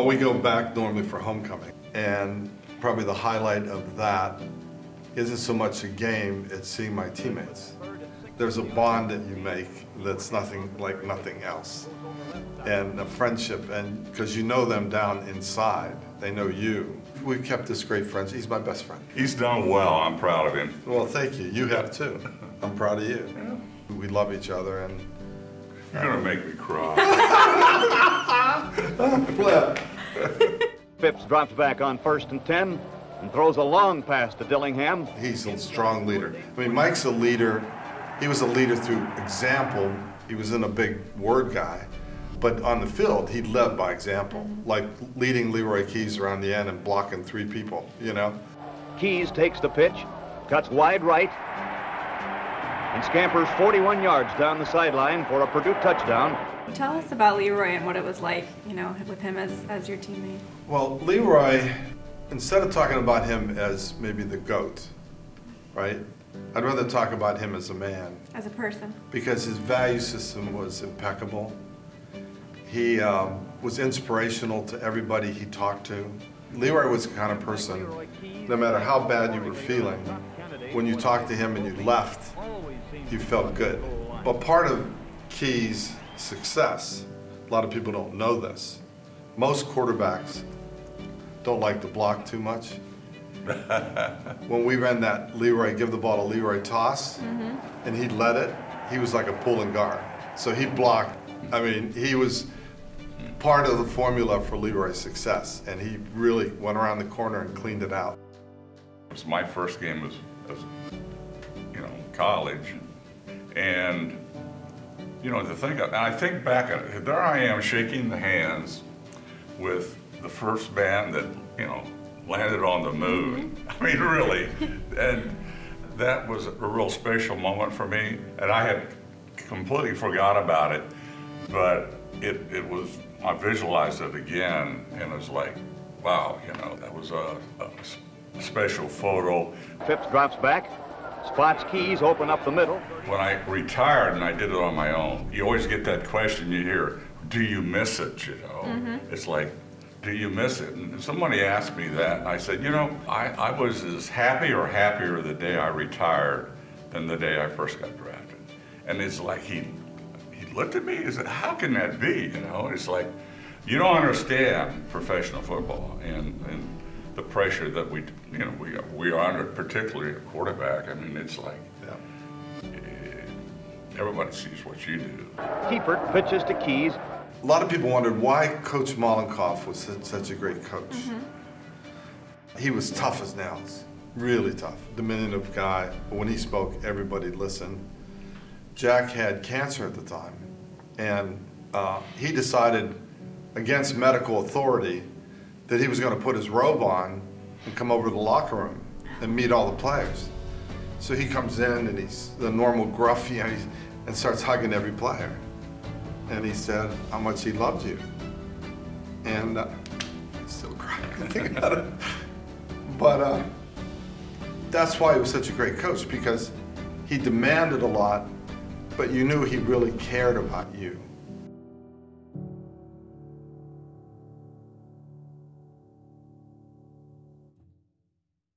Well, we go back normally for homecoming, and probably the highlight of that isn't so much a game, it's seeing my teammates. There's a bond that you make that's nothing like nothing else. And a friendship, and because you know them down inside, they know you. We've kept this great friendship. He's my best friend. He's done well, I'm proud of him. Well, thank you. You have too. I'm proud of you. We love each other and You're gonna make me cry. flip. Phipps drops back on first and 10 and throws a long pass to Dillingham. He's a strong leader. I mean, Mike's a leader. He was a leader through example. He was in a big word guy. But on the field, he led by example, like leading Leroy Keys around the end and blocking three people, you know? Keys takes the pitch, cuts wide right, and scampers 41 yards down the sideline for a Purdue touchdown. Tell us about Leroy and what it was like, you know, with him as, as your teammate. Well, Leroy, instead of talking about him as maybe the GOAT, right? I'd rather talk about him as a man As a person. because his value system was impeccable. He um, was inspirational to everybody he talked to. Leroy was the kind of person, no matter how bad you were feeling, when you talked to him and you left, you felt good. But part of Key's success, a lot of people don't know this, most quarterbacks don't like to block too much. when we ran that Leroy, give the ball to Leroy toss, mm-hmm. and he led it, he was like a pulling guard. So he blocked, I mean, he was part of the formula for Leroy's success, and he really went around the corner and cleaned it out. It was my first game as, as you know, college. And, you know, to think of, and I think back, at there I am shaking the hands with the first band that, you know, landed on the moon. Mm-hmm. I mean, really. And that was a real special moment for me. And I had completely forgot about it, but it, it was, I visualized it again and it was like, wow, you know, that was a, a special photo. Phipps drops back, spots Keys open up the middle. When I retired and I did it on my own, you always get that question you hear, do you miss it, you know? Mm-hmm. It's like, do you miss it? And somebody asked me that, and I said, you know, I, I was as happy or happier the day I retired than the day I first got drafted. And it's like he, he looked at me, he said, how can that be, you know? It's like, you don't understand professional football and, and the pressure that we, you know, we, we are under, particularly a quarterback. I mean, it's like, Yeah. everybody sees what you do. Kiepert pitches to Keys. A lot of people wondered why Coach Mollenkopf was such, such a great coach. He was tough as nails, really tough, diminutive guy. But when he spoke, everybody listened. Jack had cancer at the time, and uh, he decided against medical authority that he was going to put his robe on and come over to the locker room and meet all the players. So he comes in and he's the normal gruff, you know, and starts hugging every player. And he said how much he loved you. And uh, I still crying thinking about it. But uh, that's why he was such a great coach because he demanded a lot, but you knew he really cared about you.